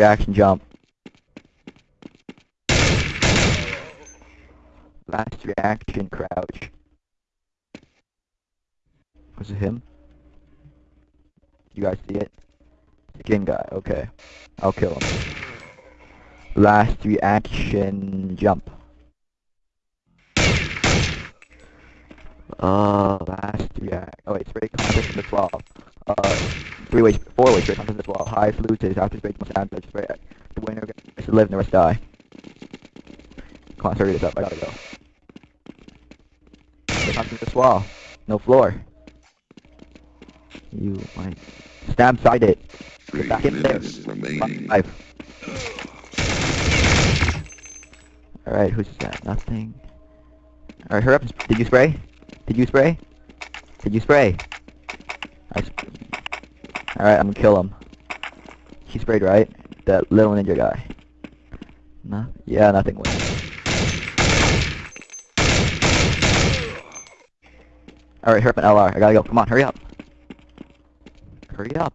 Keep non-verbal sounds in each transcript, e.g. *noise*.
reaction jump. Last reaction crouch. Was it him? You guys see it? Skin guy, okay. I'll kill him. Last reaction jump. Uh, last react. Oh wait, contest in the 12. Uh, three ways, four ways spray contest in the 12. Highest loses after spray most damage. Spray. The winner gets to live and the rest die. Come on, hurry this up. I gotta go. Contest in the 12. No floor. You might stab side it. Three back in there. Five. Alright, who's that? Nothing. Alright, hurry up. Did you spray? Did you spray? Did you spray? Alright, I'm gonna kill him. He sprayed, right? That little ninja guy. No? Yeah, nothing went. Alright, hurry up an LR. I gotta go. Come on, hurry up. Hurry up.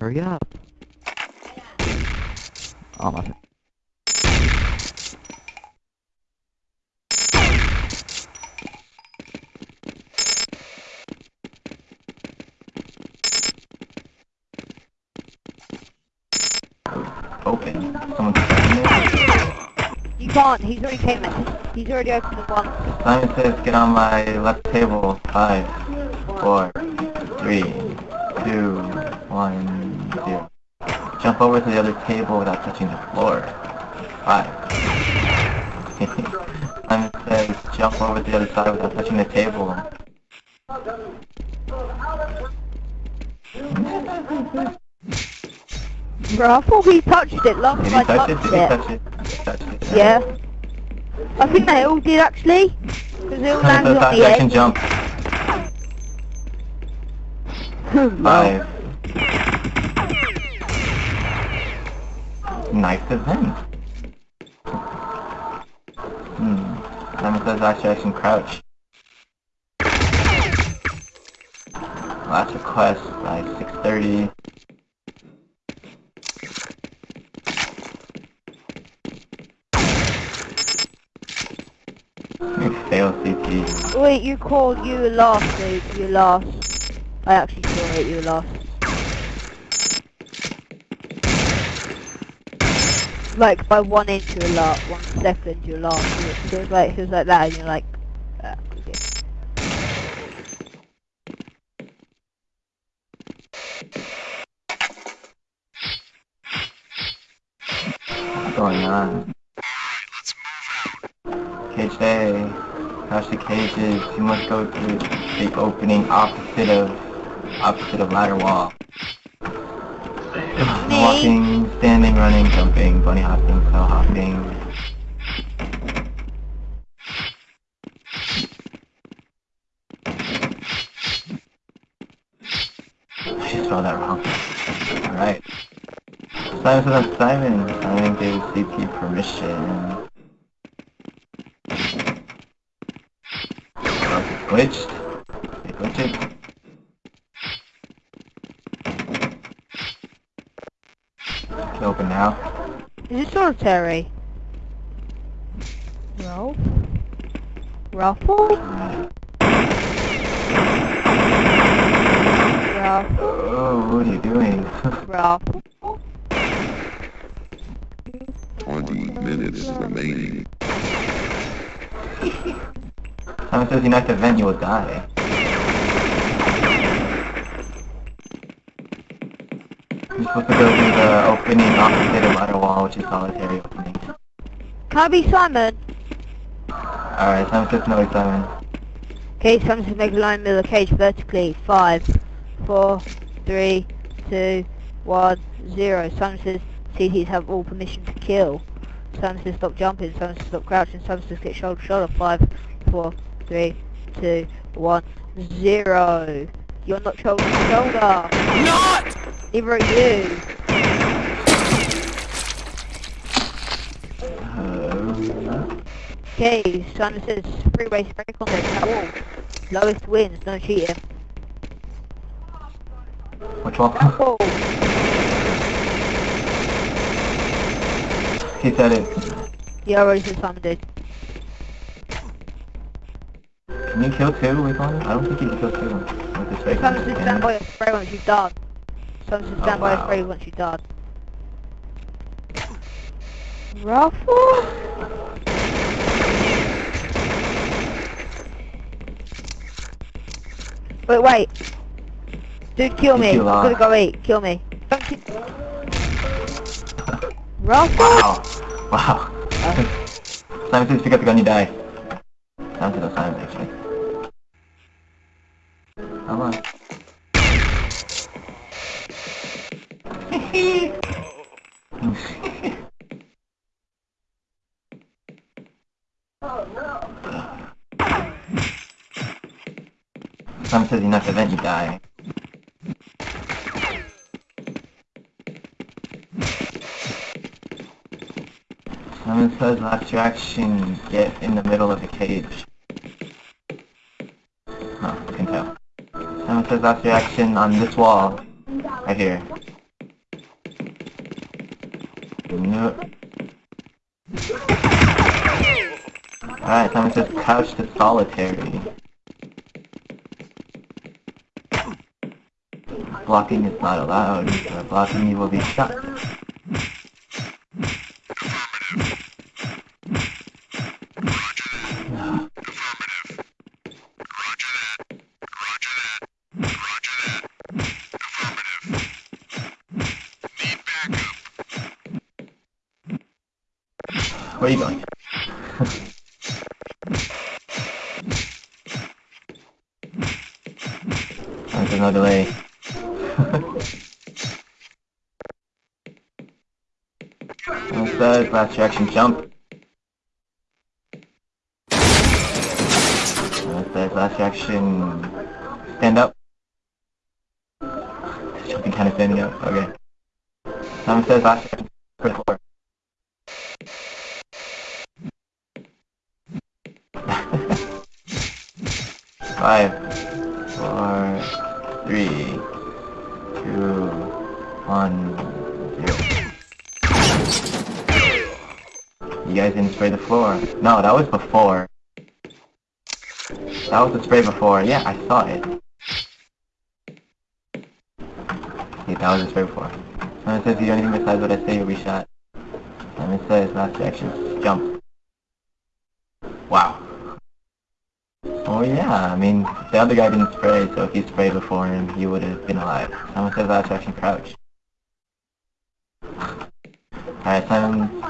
Hurry up. Oh, nothing. Can't, he's already came in. He's already opened the one. Simon says, get on my left table. Five, four, three, two, one, zero. Jump over to the other table without touching the floor. Five. *laughs* Simon says, jump over to the other side without touching the table. *laughs* *laughs* Bro, I thought he touched it last time I it? touched it. touch it? Did he touch it? Yeah. I think they all did actually. Because they all landed on the action can jump. *laughs* Five. Nice event. Hmm. Simon says last action crouch. Last request by 6.30. Fail Wait, you called you last, dude. You last. I actually saw it, you last. Like by one inch you last, one second you. So it was like, it was like that and you're like, ah, okay. What's going on? Cage day. Crash the cages. You must go through the opening opposite of opposite of ladder wall. Me? Walking, standing, running, jumping, bunny hopping, cell hopping. I just spelled that wrong. Alright. Simon Simon. Simon gave CP permission. Oh, it's glitched. They glitched it. It's open now. Is it solitary? Ralph? Raffle? Alright. Ralph? Oh, what are you doing? Ralph? 20 minutes remaining. *laughs* Simon says you next event you will die. You're supposed to go through the opening opposite of ladder wall, which is solitary opening. Be Simon? Alright, Simon says no, Simon. Okay, Simon says make a line middle of the cage vertically. Five, four, three, two, one, zero. Simon says CTs have all permission to kill. Simon says stop jumping. Simon says stop crouching. Simon says get shoulder shoulder. Five, four, three, two, one, zero. You're not shoulder to shoulder. Not! Neither are you. Okay, Simon says freeway spray contest at wall. Lowest wins, no cheating. which wall? Oh, he said it. Yeah, I already said Simon did. Can you kill two with one? I don't think you can kill two with fake Simon one. stand you? by a spray once you've died. Simon says Oh, stand by oh, a spray once you've died. Ruffle? Wait, wait. Dude, kill me. I'm gonna go eat. Kill me. Don't kill... Ruffle? *laughs* Wow. Wow. Simon says pick up the gun, you die. Simon says no Simon Simon says not event, you die. Simon says your action, get in the middle of the cage. Oh, I can tell. Simon says last your action on this wall. Right here. Alright, Simon says couch to solitary. Blocking is not allowed. Are blocking, you will be shot. Where are you going? There's no delay. Someone says last reaction jump. Someone says last reaction stand up. Jumping kind of standing up. Okay. Someone says last for the floor. Five, four, three, two, one, You guys didn't spray the floor. No, that was before. That was the spray before. Yeah, I saw it. Yeah, that was the spray before. Someone says if you do anything besides what I say, you'll be shot. Someone says last action, jump. Wow. Oh yeah, I mean, the other guy didn't spray, so if you sprayed before him, he would have been alive. Someone says last action, crouch. Alright, Simon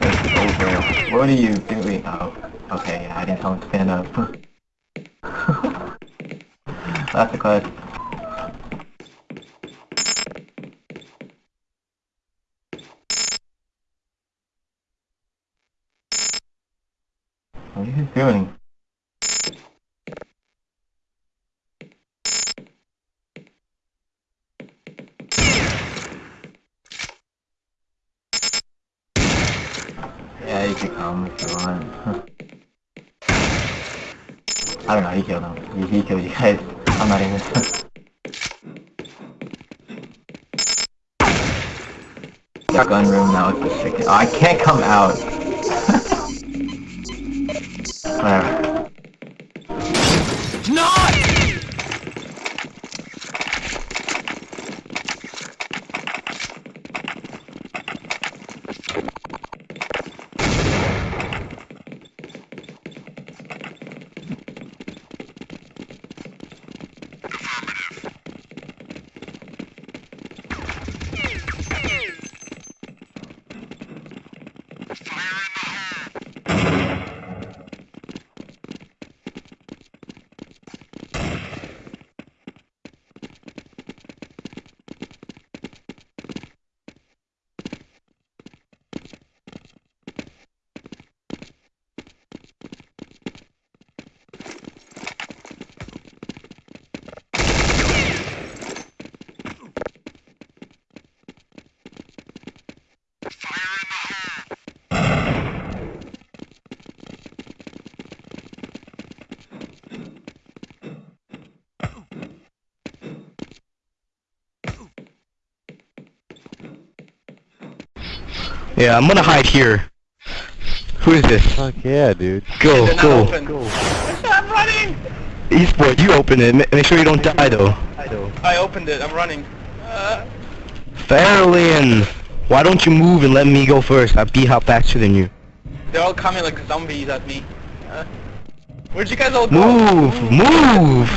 says it's over. What are you doing? Oh, okay, I didn't tell him to stand up. *laughs* That's the quest. What are you doing? Yeah, you can come if you want. I don't know, he killed him. He, he killed you guys. I'm not gun room now is restricted. Oh, I can't come out. *laughs* Whatever. Yeah, I'm gonna hide here. Who is this? Fuck yeah, dude. Go, They're not go. open. I'm running! Esport, you open it. Make sure you don't die though. I do. I opened it. I'm running. Uh, Fairlin, why don't you move and let me go first? I'll be out faster than you. they're all coming like zombies at me. Uh, where'd you guys all go? Move, move.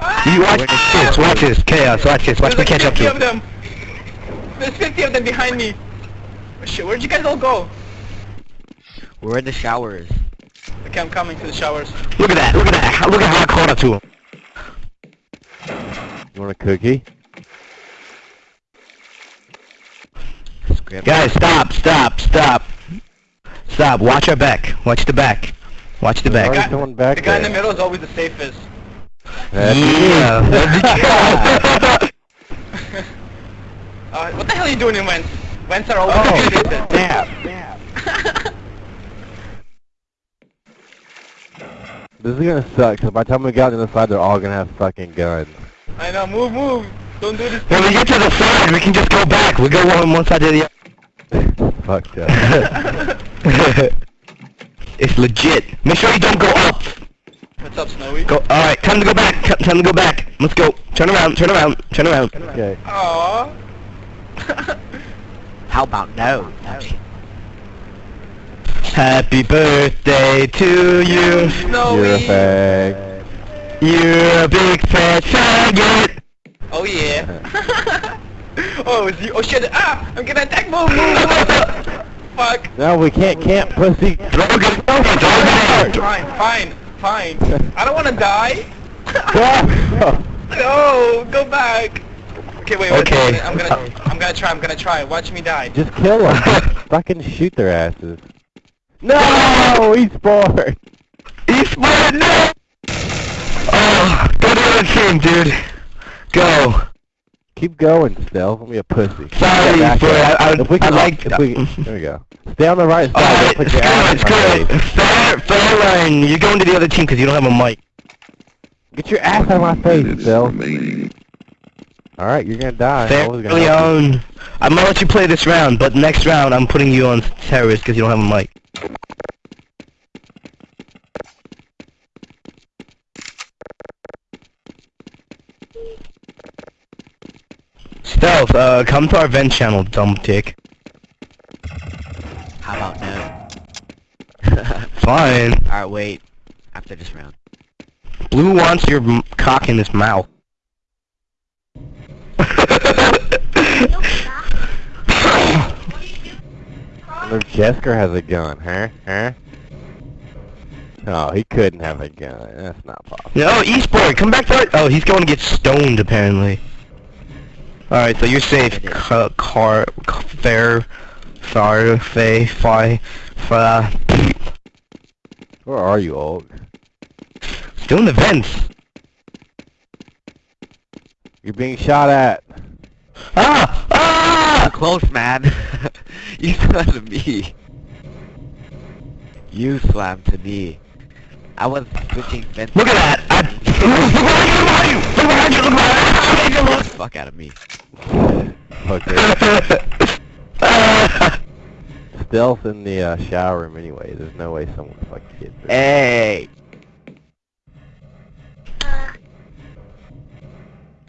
Ah! You watch this, watch this, chaos, watch this, watch me There's catch like up 50 to of you. them. There's 50 of them behind me. Shit, where'd you guys all go? We're in the showers. Okay, I'm coming to the showers. Look at that, look at that, look at how I caught up to him. You want a cookie? Scram- Guys, stop, stop, stop. Stop, watch our back, watch the back. Watch the back. already someone back The guy in the middle is always the safest. That's Yeah. me. *laughs* Uh, what the hell are you doing in Wentz? Wentz are always Oh, damn. This is gonna suck, because by the time we get on the other side, they're all gonna have fucking guns. I know, move, move. Don't do this. When we get to the side, we can just go back. We go one one side to the Fucked up. *laughs* other. it's legit. Make sure you don't go up. What's up, Snowy? Go. All right, time to go back. T- Time to go back. Let's go. Turn around. Turn around. Turn around. Okay. Aww. *laughs* How about no? Happy birthday to you. Snowy. You're a fag. You're a big fat faggot. Oh yeah. *laughs* oh, is he? Oh shit! Ah! I'm getting attacked. Move, move, move. Fuck. No, we can't camp, pussy. Throw a good throw a good Fine, fine, fine. I don't want to die. *laughs* Go! *laughs* no, go back. Okay, wait, wait. Okay. I'm gonna, I'm gonna, I'm gonna try. I'm gonna try. Watch me die. Just kill them. *laughs* Fucking shoot their asses. No! He's bored. Eastwood, no! Oh, go to the other team, dude. Go. Keep going, Stealth. Don't be a pussy. Sorry, Yeah, but. I- I- if we I like- If we, *laughs* there we go. Stay on the right side. Alright, Don't put your ass good, my it's face. good. Fair, fair line. You're going to the other team because you don't have a mic. Get your ass out of my face, Minutes Stealth. remaining. Alright, you're gonna die. I Fair was gonna help you. Leon. I'm gonna let you play this round, but next round I'm putting you on terrorist because you don't have a mic. Stealth, uh, come to our vent channel, dumb dick. How about no? *laughs* *laughs* Fine. Alright, wait. After this round. Blue wants your m- cock in his mouth. Look, Jesker has a gun, huh? Huh? Oh, he couldn't have a gun. That's not possible. no, Eastboy, come back to our- Oh, he's going to get stoned, apparently. Alright, so you're safe. Ca car, fair, far, fay, fi, fa. Where are you, old? Still in the vents. You're being shot at. Ah! Ah! Close, man. *laughs* you slammed to me. You slammed to me. I was switching fences. Look at that! I, look behind you! Look behind you! Look behind you! Look Fuck out of me. Okay. behind you! Stealth in the uh, shower room anyway. There's no way someone would fucking get through. Hey.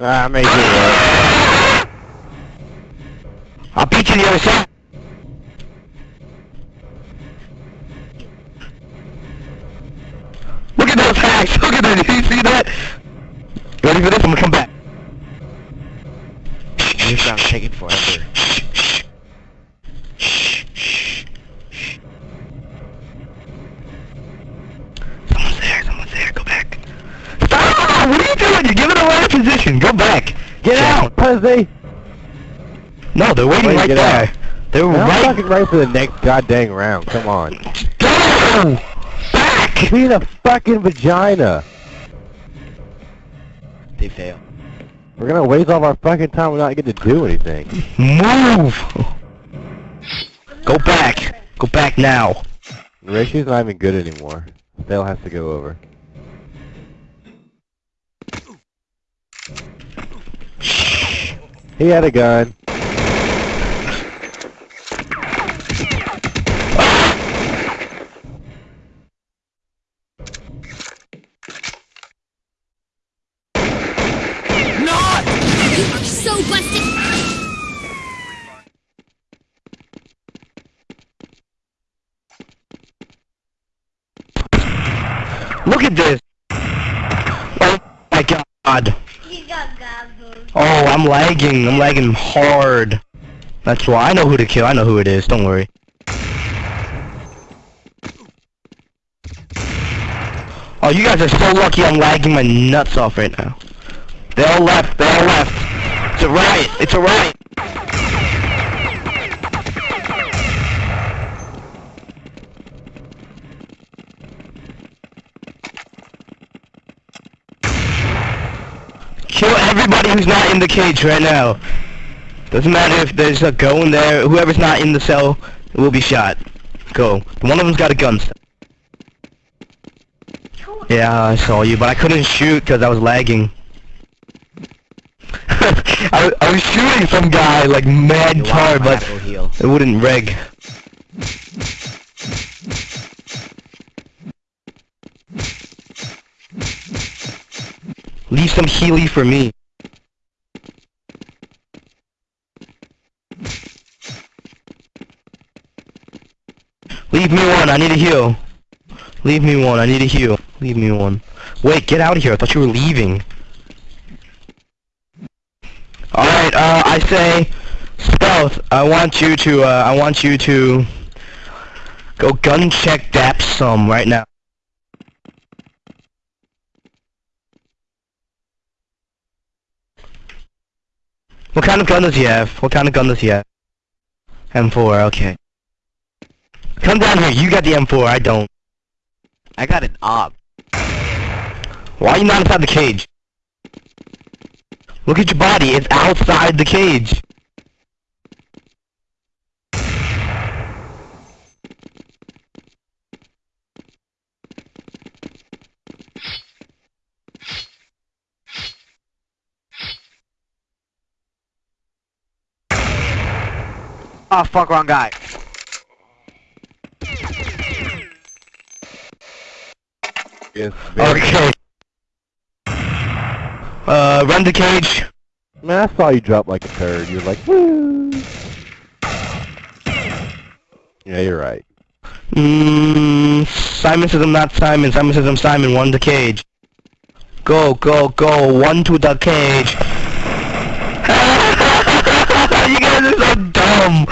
Ah, I made it work. I'll beat you the other side. Look at those hacks! Look! You see that? Ready for this? I'm gonna come back. This round's taking forever. Someone's there, someone's there, go back. Stop! What are you doing? You're giving away a position. Go back. Get Down. out, pussy! No, they're waiting right there. out. They're I'm right. fucking ready for the next goddamn round. Come on. Go! Back! Be in a fucking vagina. They fail. We're gonna waste all our fucking time. We're not get to do anything. Move! Go back. Go back now. Rishi's not even good anymore. Dale has to go over. He had a gun. so busted. Look at this. Oh my god. Oh, I'm lagging. I'm lagging hard. That's why I know who to kill. I know who it is. Don't worry. Oh, you guys are so lucky I'm lagging my nuts off right now. They all left. They all left. It's a riot. It's a riot. Kill everybody who's not in the cage right now. Doesn't matter if there's a go in there. Whoever's not in the cell will be shot. Go. One of them's got a gun. Yeah, I saw you, but I couldn't shoot because I was lagging. *laughs* I, I was shooting some guy like mad hard, but it wouldn't reg. Leave some Healy for me. Leave me one, I need a heal. Leave me one, I need a heal. Leave me one. Wait, get out of here, I thought you were leaving. Alright, uh, I say, Stealth, I want you to, uh, I want you to go gun check Dap some right now. What kind of gun does he have? What kind of gun does he have? M4, okay. Come down here, you got the M4, I don't. I got an op. Why are you not inside the cage? Look at your body, it's outside the cage. Oh fuck, wrong guy. Yes, Okay. Uh, run the cage. Man, I saw you drop like a turd. You're like, woo. Yeah, you're right. Mmm, Simon says I'm not Simon. Simon says I'm Simon. One the cage. Go, go, go. One to the cage. *laughs* you guys are so dumb.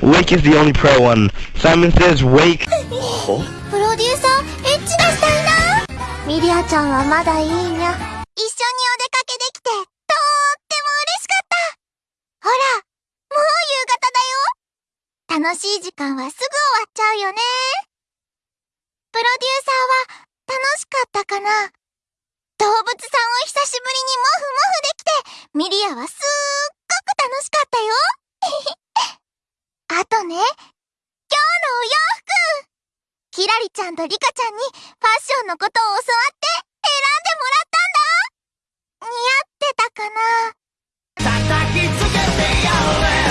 Wake is the only pro one. Simon says wake. *laughs* プロデューサー、エッチがしたいな。ミリアちゃんはまだいいにゃ。一緒にお出かけできて、とーっても嬉しかった。ほら、もう夕方だよ。楽しい時間はすぐ終わっちゃうよね。プロデューサーは楽しかったかな動物さんを久しぶりにモフモフできて、ミリアはすっごく楽しかったよ。あとね、今日のお洋服。キラリちゃんとリカちゃんにファッションのことを教わって選んでもらったんだ。似合ってたかな。叩きつけてや